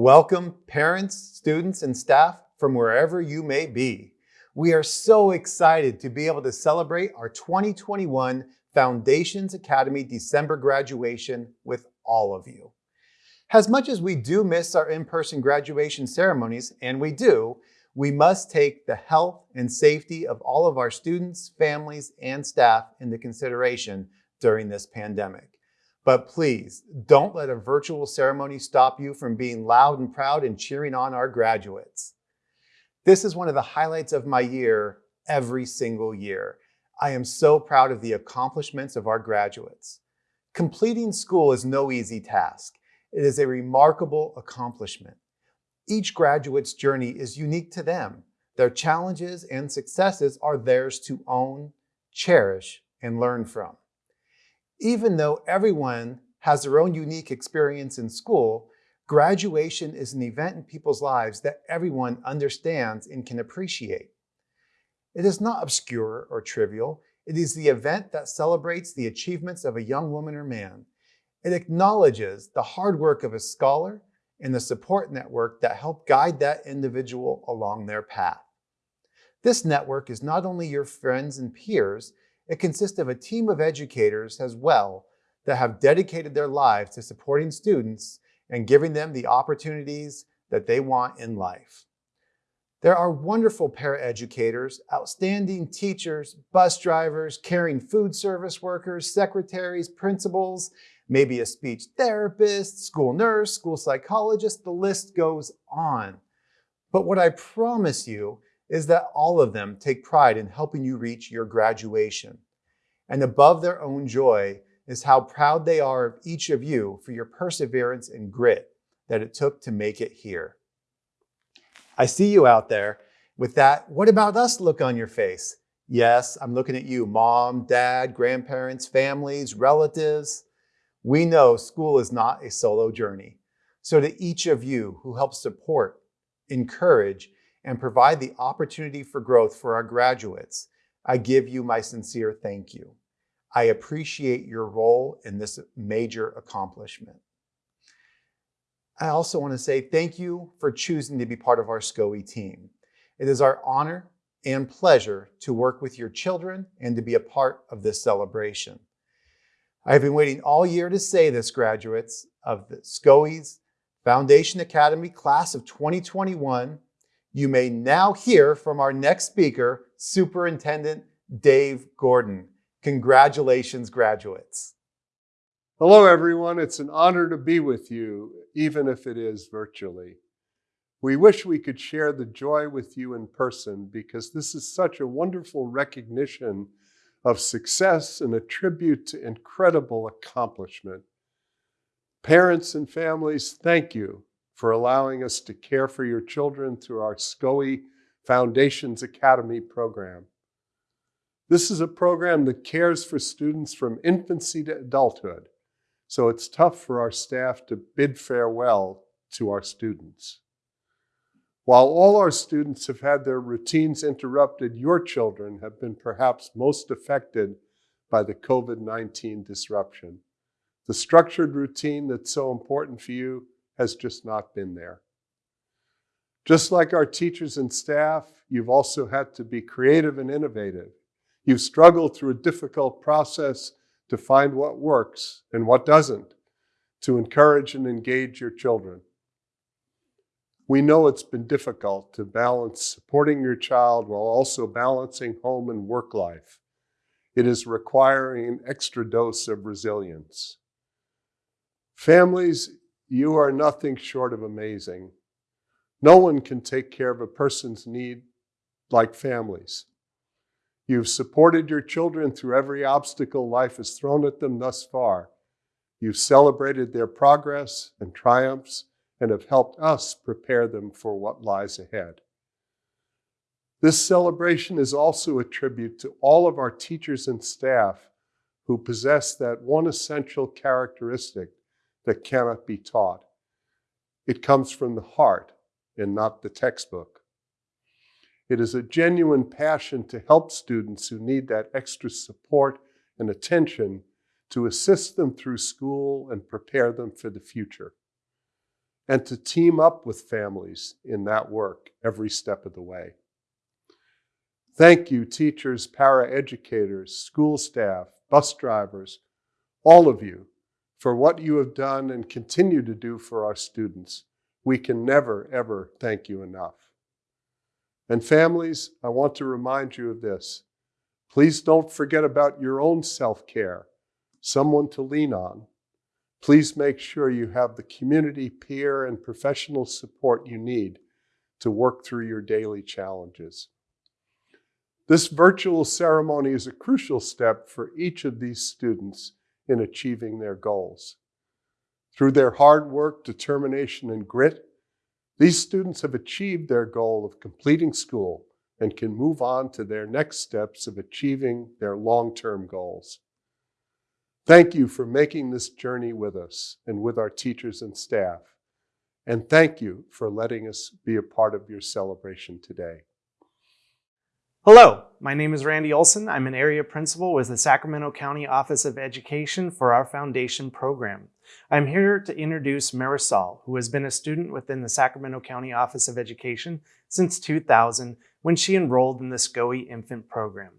Welcome, parents, students, and staff from wherever you may be. We are so excited to be able to celebrate our 2021 Foundations Academy December graduation with all of you. As much as we do miss our in-person graduation ceremonies, and we do, we must take the health and safety of all of our students, families, and staff into consideration during this pandemic. But please, don't let a virtual ceremony stop you from being loud and proud and cheering on our graduates. This is one of the highlights of my year every single year. I am so proud of the accomplishments of our graduates. Completing school is no easy task. It is a remarkable accomplishment. Each graduate's journey is unique to them. Their challenges and successes are theirs to own, cherish, and learn from. Even though everyone has their own unique experience in school, graduation is an event in people's lives that everyone understands and can appreciate. It is not obscure or trivial. It is the event that celebrates the achievements of a young woman or man. It acknowledges the hard work of a scholar and the support network that help guide that individual along their path. This network is not only your friends and peers, it consists of a team of educators as well that have dedicated their lives to supporting students and giving them the opportunities that they want in life. There are wonderful paraeducators, outstanding teachers, bus drivers, caring food service workers, secretaries, principals, maybe a speech therapist, school nurse, school psychologist, the list goes on. But what I promise you is that all of them take pride in helping you reach your graduation. And above their own joy is how proud they are of each of you for your perseverance and grit that it took to make it here. I see you out there with that, what about us look on your face? Yes, I'm looking at you, mom, dad, grandparents, families, relatives. We know school is not a solo journey. So to each of you who help support, encourage, and provide the opportunity for growth for our graduates, I give you my sincere thank you. I appreciate your role in this major accomplishment. I also want to say thank you for choosing to be part of our SCOE team. It is our honor and pleasure to work with your children and to be a part of this celebration. I've been waiting all year to say this, graduates of the SCOE's Foundation Academy class of 2021. You may now hear from our next speaker, Superintendent Dave Gordon. Congratulations, graduates. Hello, everyone. It's an honor to be with you, even if it is virtually. We wish we could share the joy with you in person because this is such a wonderful recognition of success and a tribute to incredible accomplishment. Parents and families, thank you for allowing us to care for your children through our SCOE Foundations Academy program. This is a program that cares for students from infancy to adulthood so it's tough for our staff to bid farewell to our students. While all our students have had their routines interrupted, your children have been perhaps most affected by the COVID-19 disruption. The structured routine that's so important for you has just not been there. Just like our teachers and staff, you've also had to be creative and innovative. You've struggled through a difficult process to find what works and what doesn't, to encourage and engage your children. We know it's been difficult to balance supporting your child while also balancing home and work life. It is requiring an extra dose of resilience. Families, you are nothing short of amazing. No one can take care of a person's need like families. You've supported your children through every obstacle life has thrown at them thus far. You've celebrated their progress and triumphs and have helped us prepare them for what lies ahead. This celebration is also a tribute to all of our teachers and staff who possess that one essential characteristic that cannot be taught. It comes from the heart and not the textbook. It is a genuine passion to help students who need that extra support and attention to assist them through school and prepare them for the future. and to team up with families in that work every step of the way. Thank you, teachers, paraeducators, school staff, bus drivers, all of you, for what you have done and continue to do for our students. We can never, ever thank you enough. And families, I want to remind you of this. Please don't forget about your own self-care, someone to lean on. Please make sure you have the community, peer, and professional support you need to work through your daily challenges. This virtual ceremony is a crucial step for each of these students in achieving their goals. Through their hard work, determination, and grit, these students have achieved their goal of completing school and can move on to their next steps of achieving their long-term goals. Thank you for making this journey with us and with our teachers and staff. And thank you for letting us be a part of your celebration today. Hello, my name is Randy Olson. I'm an area principal with the Sacramento County Office of Education for our foundation program. I'm here to introduce Marisol, who has been a student within the Sacramento County Office of Education since 2000 when she enrolled in the SCOE infant program.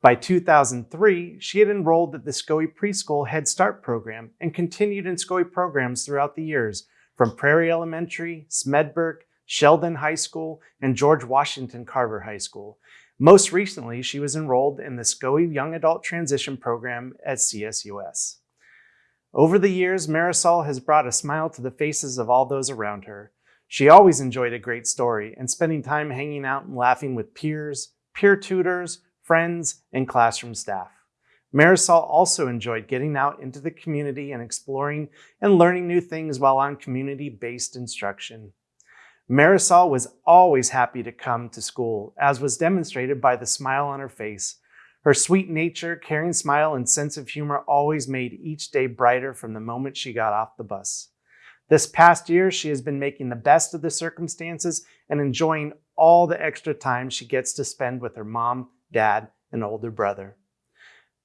By 2003, she had enrolled at the SCOE Preschool Head Start program and continued in SCOE programs throughout the years from Prairie Elementary, Smedberg, Sheldon High School, and George Washington Carver High School. Most recently, she was enrolled in the SCOE Young Adult Transition Program at CSUS. Over the years, Marisol has brought a smile to the faces of all those around her. She always enjoyed a great story and spending time hanging out and laughing with peers, peer tutors, friends, and classroom staff. Marisol also enjoyed getting out into the community and exploring and learning new things while on community-based instruction. Marisol was always happy to come to school, as was demonstrated by the smile on her face. Her sweet nature, caring smile, and sense of humor always made each day brighter from the moment she got off the bus. This past year, she has been making the best of the circumstances and enjoying all the extra time she gets to spend with her mom, dad, and older brother.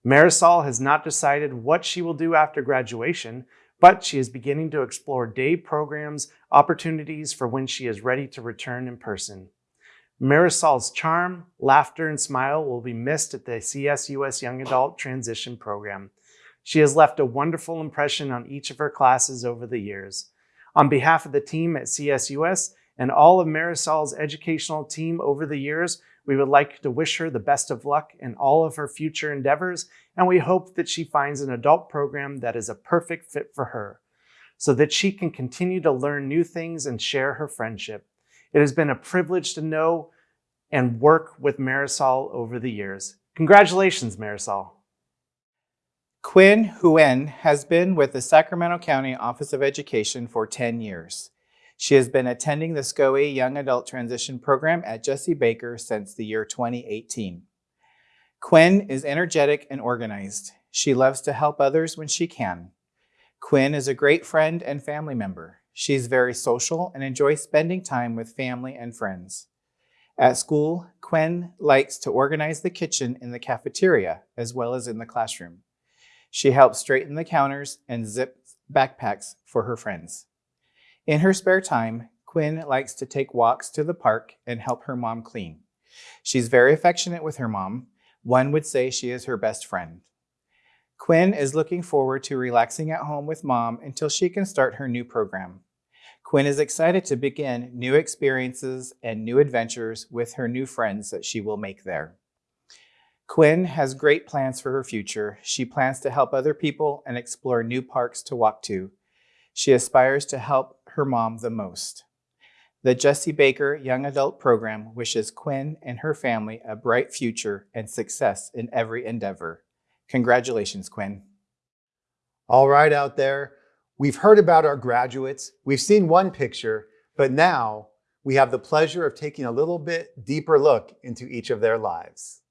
Marisol has not decided what she will do after graduation, but she is beginning to explore day programs, opportunities for when she is ready to return in person. Marisol's charm, laughter, and smile will be missed at the CSUS Young Adult Transition Program. She has left a wonderful impression on each of her classes over the years. On behalf of the team at CSUS and all of Marisol's educational team over the years, we would like to wish her the best of luck in all of her future endeavors, and we hope that she finds an adult program that is a perfect fit for her, so that she can continue to learn new things and share her friendship. It has been a privilege to know and work with Marisol over the years. Congratulations, Marisol. Quinn Huen has been with the Sacramento County Office of Education for 10 years. She has been attending the SCOE Young Adult Transition Program at Jessie Baker since the year 2018. Quinn is energetic and organized. She loves to help others when she can. Quinn is a great friend and family member. She's very social and enjoys spending time with family and friends. At school, Quinn likes to organize the kitchen in the cafeteria as well as in the classroom. She helps straighten the counters and zip backpacks for her friends. In her spare time, Quinn likes to take walks to the park and help her mom clean. She's very affectionate with her mom. One would say she is her best friend. Quinn is looking forward to relaxing at home with mom until she can start her new program. Quinn is excited to begin new experiences and new adventures with her new friends that she will make there. Quinn has great plans for her future. She plans to help other people and explore new parks to walk to. She aspires to help her mom the most. The Jessie Baker Young Adult Program wishes Quinn and her family a bright future and success in every endeavor. Congratulations, Quinn. All right, out there, we've heard about our graduates, we've seen one picture, but now we have the pleasure of taking a little bit deeper look into each of their lives.